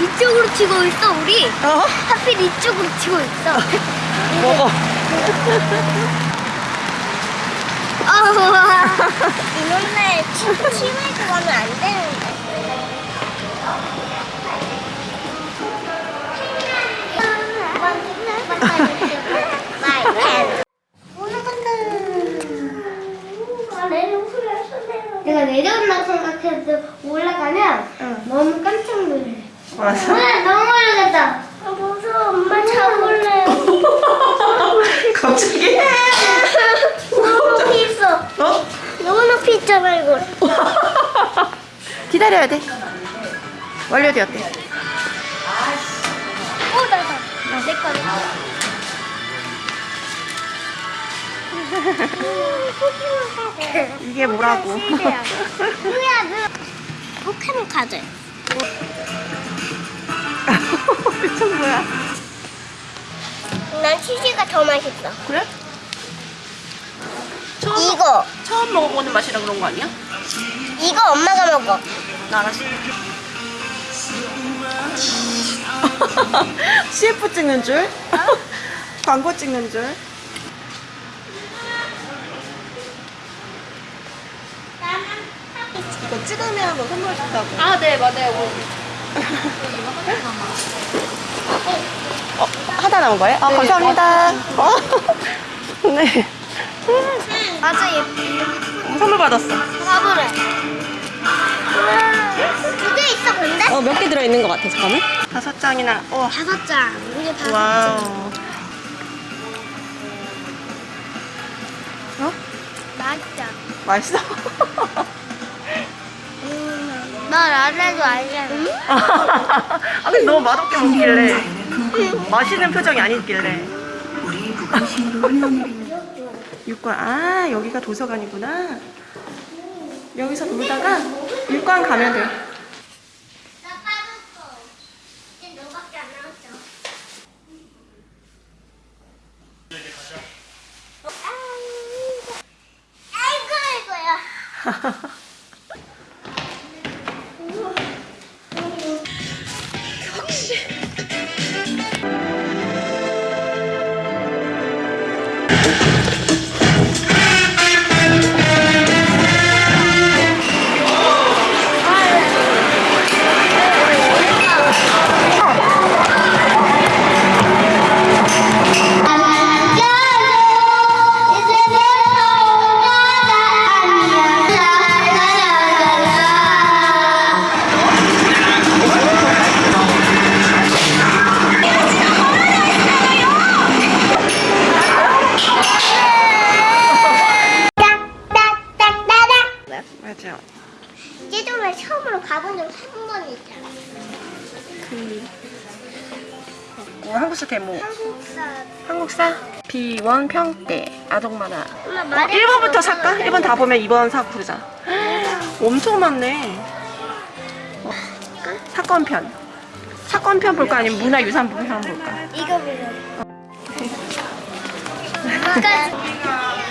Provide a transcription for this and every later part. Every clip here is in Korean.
이쪽으로 치고 있어 우리. 어? 하필 이쪽으로 치고 있어. 먹어. 아, 이놈들 치매도 가면 안 되는데. 내가 내려온다고 생각해도 올라가면 응. 너무 깜짝 놀래. 맞아. 아, 너무 올라갔다. 아, 무서워. 엄마 잡을래. 갑자기? 너무 높이 있어. 어? 너무 높이 있잖아, 이거. 기다려야 돼. 완료되었대. 오, 어, 나다. 내 거, 내 거. 이게 뭐라고? 뭐야, 너. 포켓몬 카드. 미친 뭐야? 난 치즈가 더 맛있어. 그래? 처음, 이거, 처음 먹어보는 맛이라 그런 거 아니야? 이거 엄마가 먹어. 나 알았어. CF 찍는 줄? 광고 찍는 줄? 이거 찍으면 뭐 선물 준다고. 아, 네, 맞아요. 어, 하나 남은 거예요? 아, 감사합니다. 어? 네. 맞아, 예쁘. 선물 받았어. 화보래. 두개 있어, 근데? 어, 몇 개 들어있는 것 같아, 잠깐만. 다섯 장이나, 우와. 다섯 장. 우리 다섯 장. 와우. 어? 맛있다. 맛있어? 나 라레도 알잖아. 아, 근데 너무 맛없게 먹길래. 맛있는 표정이 아니길래. 육관, 아, 여기가 도서관이구나. 여기서 놀다가 육관 가면 돼. 나 빠졌 있잖아. 뭐 한국사 대모. 한국사. 한국사? 비원 평대 아동 만화. 엄마 어, 말해. 1번부터 살까? 1번 다 보면 2번 사고 그러자. 엄청 많네. 어, 사건편. 사건편 볼까 아니면 문화유산편 볼까? 이거 보자.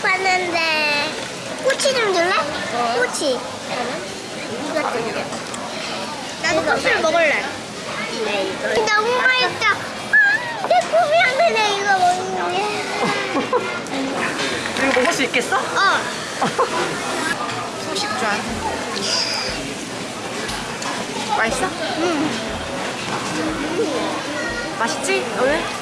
싶었는데 꼬치 좀 줄래? 꼬치 이거 줄게 나도 꼬치를 먹을래 네 이거 너무 맛있다 아, 내 꿈이었는데 이거 먹는 게 수 있겠어? 어. 소식전. 맛있어? 응. 맛있지? 오늘?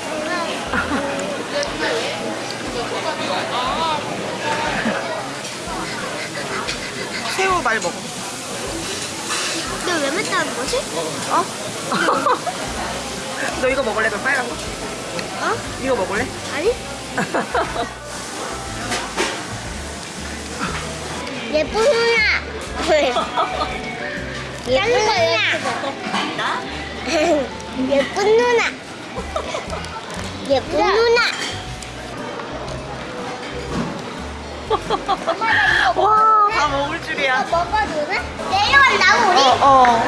새우 많이 먹어. 근데 왜 맵다는 거지? 어? 너 이거 먹을래? 그 빨간 거? 어? 이거 먹을래? 아니? 예쁜 누나. 예쁜 누나. 예쁜 누나. 예쁜 누나. 와, 다 먹을 줄이야. 먹어도 돼? 내려간다고 우리? 어, 어.